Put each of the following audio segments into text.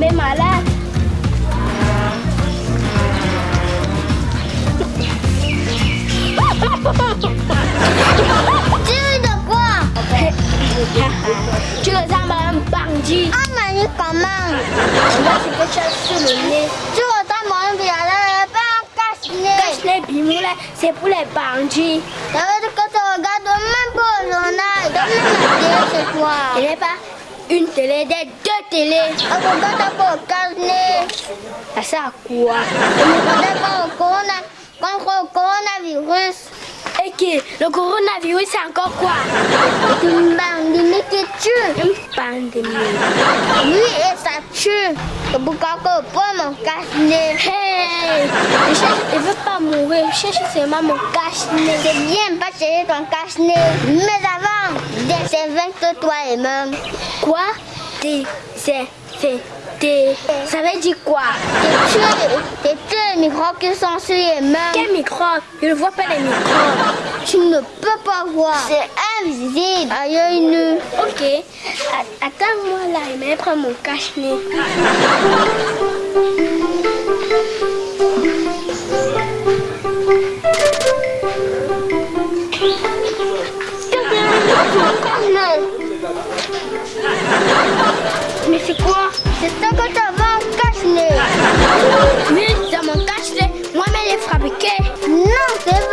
tomber malade. tu ris de quoi? Tu les as même bandit? Ah, mais comment Tu vois, c'est quelque chose sur le nez. Tu mon visage, pas cache-nez. Cache-nez, c'est pour les bandits. Ça veut dire que tu regardes même pas le journal. Donne-moi toi. Il pas une télé, des deux télés. On regarde pas au cache-nez. Ça sert à quoi? On ne regarde pas au le coronavirus. Et que le coronavirus, c'est encore quoi? C'est une pandémie qui tue. Une pandémie. Oui, et ça tue. C'est pourquoi que pour mon cache-nez. Hey Je cherche, je veux pas mourir, je cherche seulement mon cache-nez. C'est bien pas chercher ton cache-nez. Mais avant, désinfecte toi et même. Quoi Désinfecter. Ça veut dire quoi tu les microbes qui sont sur les mains. Quel microbe Je ne vois pas les microbes. Tu ne peux pas voir. C'est invisible à l'œil nu. Ok. Attends-moi là, je vais prendre mon cache-nez. Mais c'est quoi? C'est ça que tu as un cache-nez. Oui, dans mon cache-nez, moi-même j'ai fabriqué. Non, c'est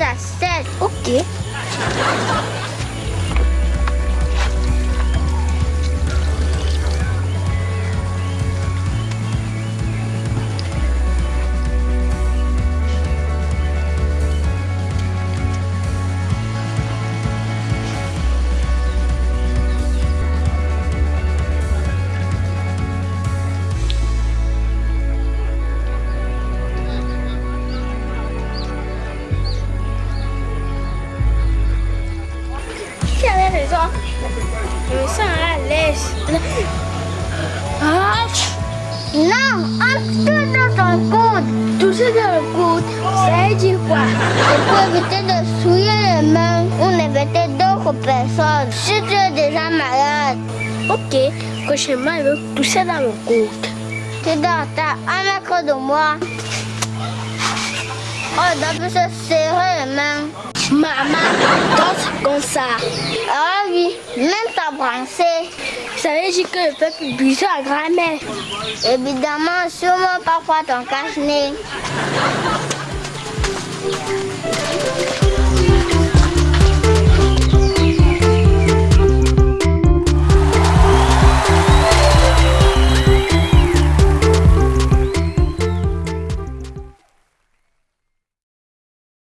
a d'abord que Je me sens à l'aise. Ah, Non, on tout dans ton coude. tout ça dans le coude. Ça veut dire quoi? C'est pour éviter de souiller les mains ou d'inviter d'autres personnes. Si tu es déjà malade, Ok. Prochainement, je veux tousser dans mon coude. tu dois t'as un mètre de moi. On doit se serrer les mains. Maman, danse comme ça. Ah même t'embrasser. Ça veut dire que je peux plus bisous à grand-mère. Évidemment, sûrement parfois ton cache-nez.